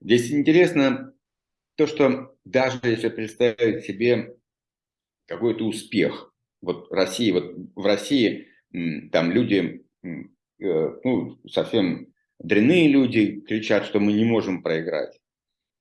Здесь интересно то, что даже если представить себе какой-то успех, вот России, вот в России там люди, э, ну, совсем дрянные люди кричат, что мы не можем проиграть.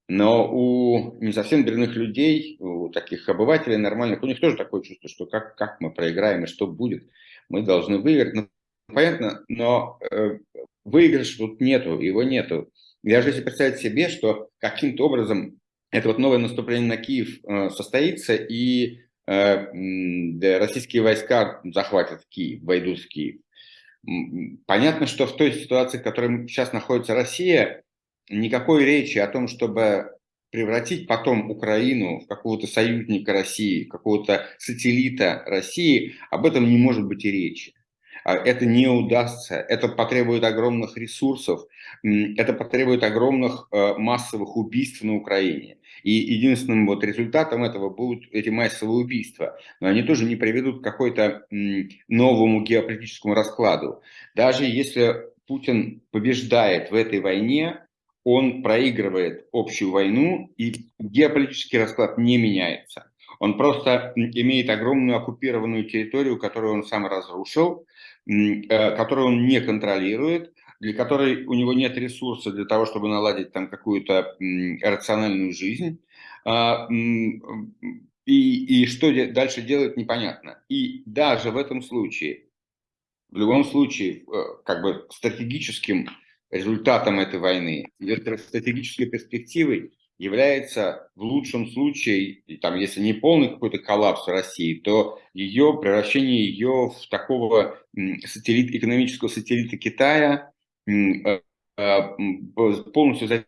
Но у не совсем дрянных людей, у таких обывателей нормальных, у них тоже такое чувство, что как, как мы проиграем и что будет. Мы должны выиграть. Ну, понятно, но э, выигрыша тут нету, его нету. Даже если представить себе, что каким-то образом это вот новое наступление на Киев э, состоится, и э, российские войска захватят Киев, войдут в Киев. Понятно, что в той ситуации, в которой сейчас находится Россия, никакой речи о том, чтобы превратить потом Украину в какого-то союзника России, какого-то сателлита России, об этом не может быть и речи. А это не удастся, это потребует огромных ресурсов, это потребует огромных э, массовых убийств на Украине. И единственным вот результатом этого будут эти массовые убийства. Но они тоже не приведут к какой-то новому геополитическому раскладу. Даже если Путин побеждает в этой войне, он проигрывает общую войну, и геополитический расклад не меняется. Он просто имеет огромную оккупированную территорию, которую он сам разрушил, которую он не контролирует, для которой у него нет ресурса для того, чтобы наладить там какую-то рациональную жизнь. А, и, и что дальше делать, непонятно. И даже в этом случае, в любом случае, э, как бы стратегическим результатом этой войны, стратегической перспективой является в лучшем случае, там, если не полный какой-то коллапс России, то ее превращение ее в такого сателлит, экономического сателлита Китая, э, э, полностью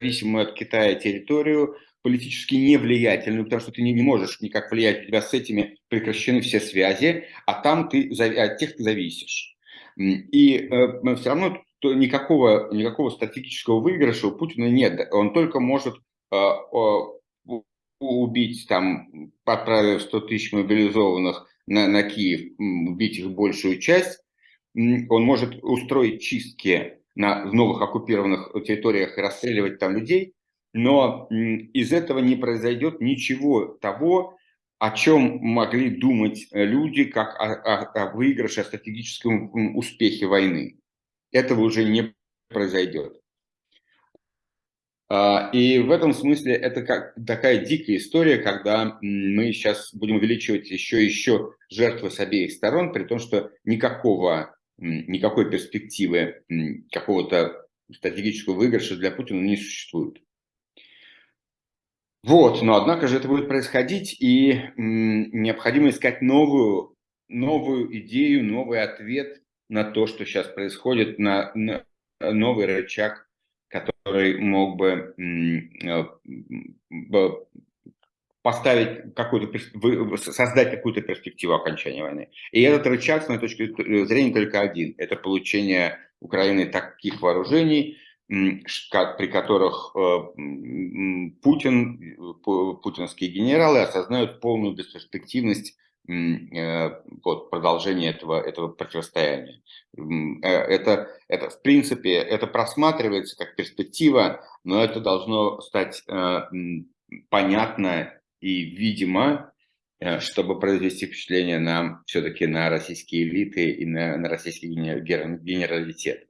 зависимую от Китая территорию, политически невлиятельную, потому что ты не, не можешь никак влиять, у тебя с этими прекращены все связи, а там ты от тех ты зависишь. И э, все равно то никакого, никакого стратегического выигрыша у Путина нет. Он только может э, убить, там, отправив 100 тысяч мобилизованных на, на Киев, убить их большую часть. Он может устроить чистки на, в новых оккупированных территориях и расстреливать там людей. Но из этого не произойдет ничего того, о чем могли думать люди, как о, о, о выигрыше, о стратегическом успехе войны этого уже не произойдет. А, и в этом смысле это как такая дикая история, когда мы сейчас будем увеличивать еще и еще жертвы с обеих сторон, при том, что никакого, никакой перспективы какого-то стратегического выигрыша для Путина не существует. Вот, но однако же это будет происходить, и необходимо искать новую, новую идею, новый ответ на то, что сейчас происходит, на, на новый рычаг, который мог бы э, поставить какую-то, создать какую-то перспективу окончания войны. И этот рычаг, с моей точки зрения, только один. Это получение Украины таких вооружений, при которых э, Путин, путинские генералы осознают полную бесперспективность Э, вот, продолжение этого, этого противостояния. Э, это, это, в принципе, это просматривается как перспектива, но это должно стать э, понятно и видимо, чтобы произвести впечатление на все-таки на российские элиты и на, на российский генералитет.